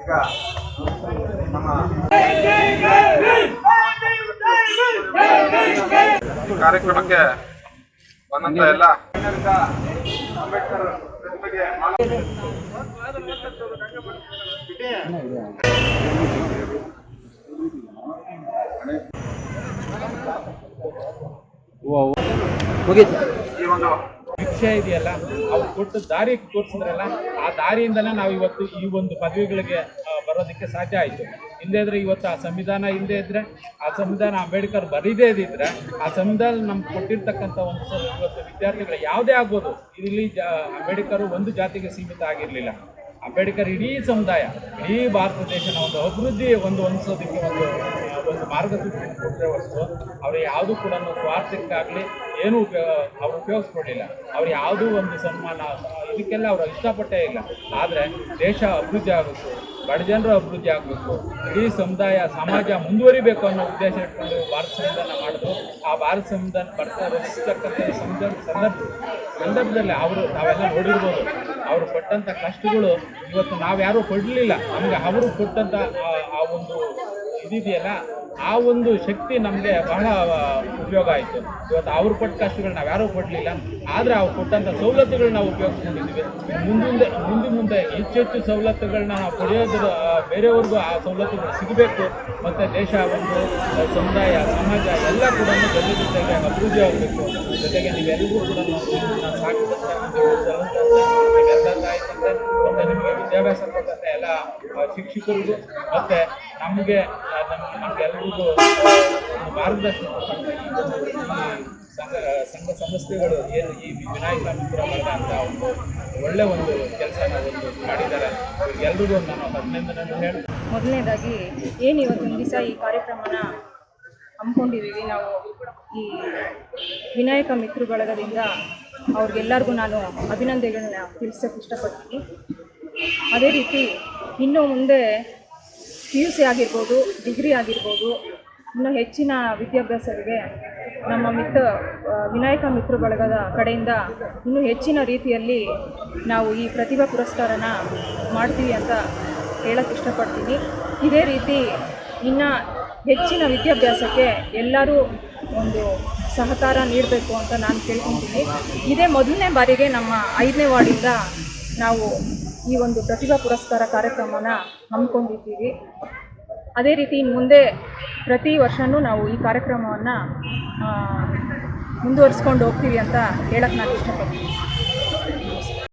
ಈಗ ನಮ್ಮ ಕಾರ್ಯಕ್ರಮಕ್ಕೆ ಬಂದಂತ ಎಲ್ಲ ಅಂಬೇಡ್ಕರ್ ಈ ಒಂದು ಶಿಕ್ಷೆ ಇದೆಯಲ್ಲ, ಅವ್ರು ಕೊಟ್ಟು ದಾರಿ ತೋರಿಸಿದ್ರಲ್ಲ, ಆ ದಾರಿಯಿಂದಲೇ ನಾವು ಇವತ್ತು ಈ ಒಂದು ಪದವಿಗಳಿಗೆ ಬರೋದಕ್ಕೆ ಸಾಧ್ಯ ಆಯಿತು. ಹಿಂದೆ ಇದ್ರೆ ಇವತ್ತು ಆ ಸಂವಿಧಾನ ಹಿಂದೆ ಇದ್ರೆ, ಆ ಸಂವಿಧಾನ ಅಂಬೇಡ್ಕರ್ ಬರೀದೇ ಇದ್ರೆ, ಆ ಸಂವಿಧಾನ ನಮ್ಗೆ ಕೊಟ್ಟಿರ್ತಕ್ಕಂಥ ಒಂದು ಇವತ್ತು ವಿದ್ಯಾರ್ಥಿಗಳು ಯಾವುದೇ ಆಗ್ಬೋದು. ಇಲ್ಲಿ ಜಾ, ಅಂಬೇಡ್ಕರ್ ಒಂದು ಜಾತಿಗೆ ಸೀಮಿತ ಆಗಿರಲಿಲ್ಲ. ಅಂಬೇಡ್ಕರ್ ಇಡೀ ಸಮುದಾಯ, ಇಡೀ ಭಾರತ ದೇಶನ ಒಂದು ಅಭಿವೃದ್ಧಿ ಒಂದು ಹೊಂದಿಸೋದಕ್ಕೆ ಒಂದು ಒಂದು ಕೊಟ್ಟರೆ ಹೊರತು ಅವರು ಯಾವುದೂ ಕೂಡ ಸ್ವಾರ್ಥಕ್ಕಾಗಲಿ ಏನೂ ಉಪಯೋಗ ಅವ್ರು ಉಪಯೋಗಿಸ್ಕೊಳ್ಳಿಲ್ಲ ಅವ್ರು ಯಾವುದೂ ಒಂದು ಸನ್ಮಾನ ಇದಕ್ಕೆಲ್ಲ ಅವರು ಇಷ್ಟಪಟ್ಟೇ ಇಲ್ಲ. ಆದರೆ ದೇಶ ಅಭಿವೃದ್ಧಿ ಆಗಬೇಕು ಬಡ ಜನರು ಅಭಿವೃದ್ಧಿ ಆಗಬೇಕು, ಇಡೀ ಸಮುದಾಯ, ಸಮಾಜ ಮುಂದುವರಿಬೇಕು ಅನ್ನೋ ಉದ್ದೇಶ ಇಟ್ಕೊಂಡು ಭಾರತ ಸಂವಿಧಾನ ಮಾಡಿದ್ರು. ಆ ಭಾರತ ಸಂವಿಧಾನ ಬರ್ತಾ ರಚಿಸ್ತಕ್ಕಂಥ ಸಂದರ್ಭ ಸಂದರ್ಭ, ಸಂದರ್ಭದಲ್ಲಿ ಅವರು ನಾವೆಲ್ಲ ನೋಡಿರ್ಬೋದು. ಅವರು ಕೊಟ್ಟಂಥ ಕಷ್ಟಗಳು ಇವತ್ತು ನಾವ್ಯಾರೂ ಕೊಡಲಿಲ್ಲ. ನಮಗೆ ಅವರು ಕೊಟ್ಟಂಥ ಆ ಒಂದು ಇದಿದೆಯಲ್ಲ ಆ ಒಂದು ಶಕ್ತಿ ನಮಗೆ ಬಹಳ ಉಪಯೋಗ ಆಯಿತು. ಇವತ್ತು ಅವ್ರು ಕೊಟ್ಟ ಕಷ್ಟಗಳು ನಾವು ಯಾರೂ ಕೊಡಲಿಲ್ಲ. ಆದರೆ ಅವ್ರು ಕೊಟ್ಟಂಥ ಸವಲತ್ತುಗಳನ್ನ ನಾವು ಉಪಯೋಗಿಸ್ಕೊಂಡಿದ್ದೀವಿ ಮುಂದೆ ಮುಂದೆ ಮುಂದೆ ಹೆಚ್ಚು ಹೆಚ್ಚು ಸವಲತ್ತುಗಳನ್ನ ನಾವು ಪಡೆಯೋದ್ರ ಬೇರೆಯವ್ರಿಗೂ ಆ ಸವಲತ್ತುಗಳು ಸಿಗಬೇಕು. ಮತ್ತು ದೇಶ, ಒಂದು ಸಮುದಾಯ, ಸಮಾಜ ಎಲ್ಲ ಕೂಡ ಜೊತೆ ಜೊತೆಗೆ ಅಭಿವೃದ್ಧಿ ಆಗಬೇಕು. ಜೊತೆಗೆ ನೀವೆಲ್ಲರೂ ಕೂಡ ಮತ್ತು ನಿಮಗೆ ವಿದ್ಯಾಭ್ಯಾಸ ಕೊಟ್ಟಂತೆ ಎಲ್ಲ ಶಿಕ್ಷಕರಿಗೂ, ಮತ್ತು ನಮಗೆ ಆ, ನಮ್- ನಮ್ಗೆಲ್ರಿಗೂ ಮಾರ್ಗದರ್ಶನ ಸಂಘ ಸಂಘ ಸಂಸ್ಥೆಗಳು ಏನು ಈ ವಿನಾಯಕ ಮಿತ್ರ ಬಳಗ ಅಂತ ಒಂದು ಒಳ್ಳೆ ಒಂದು ಕೆಲಸನ ಒಂದು ಮಾಡಿದ್ದಾರೆ. ಎಲ್ರಿಗೂ ನಾನು ಅಭಿನಂದನೆ ಹೇಳಿ ಮೊದಲನೇದಾಗಿ ಏನು ಇವತ್ತಿನ ದಿವಸ ಈ ಕಾರ್ಯಕ್ರಮನ ಹಮ್ಮಿಕೊಂಡಿದ್ದೀವಿ ನಾವು ಈ ವಿನಾಯಕ ಮಿತ್ರ ಬಳಗದಿಂದ ಅವ್ರಿಗೆಲ್ಲರಿಗೂ ನಾನು ಅಭಿನಂದನೆಗಳನ್ನ ತಿಳಿಸೋಕೆ ಇಷ್ಟಪಡ್ತೀನಿ. ಅದೇ ರೀತಿ ಇನ್ನೂ ಮುಂದೆ ಪಿ ಯು ಸಿ ಆಗಿರ್ಬೋದು, ಡಿಗ್ರಿ ಆಗಿರ್ಬೋದು, ಇನ್ನೂ ಹೆಚ್ಚಿನ ವಿದ್ಯಾಭ್ಯಾಸರಿಗೆ ನಮ್ಮ ಮಿತ್ರ ವಿನಾಯಕ ಮಿತ್ರ ಬಳಗದ ಕಡೆಯಿಂದ ಇನ್ನೂ ಹೆಚ್ಚಿನ ರೀತಿಯಲ್ಲಿ ನಾವು ಈ ಪ್ರತಿಭಾ ಪುರಸ್ಕಾರನ ಮಾಡ್ತೀವಿ ಅಂತ ಹೇಳಕ್ಕೆ ಇಷ್ಟಪಡ್ತೀನಿ. ಇದೇ ರೀತಿ ಇನ್ನು ಹೆಚ್ಚಿನ ವಿದ್ಯಾಭ್ಯಾಸಕ್ಕೆ ಎಲ್ಲರೂ ಒಂದು ಸಹಕಾರ ನೀಡಬೇಕು ಅಂತ ನಾನು ಕೇಳ್ಕೊತೀನಿ. ಇದೇ ಮೊದಲನೇ ಬಾರಿಗೆ ನಮ್ಮ ಐದನೇ ವಾರ್ಡಿಂದ ನಾವು ಈ ಒಂದು ಪ್ರತಿಭಾ ಪುರಸ್ಕಾರ ಕಾರ್ಯಕ್ರಮನ ಹಮ್ಮಿಕೊಂಡಿದ್ದೀವಿ. ಅದೇ ರೀತಿ ಮುಂದೆ ಪ್ರತಿ ವರ್ಷವೂ ನಾವು ಈ ಕಾರ್ಯಕ್ರಮವನ್ನು ಮುಂದುವರಿಸ್ಕೊಂಡು ಹೋಗ್ತೀವಿ ಅಂತ ಹೇಳಕ್ಕೆ ನಾನು ಇಷ್ಟಪಡ್ತೀನಿ.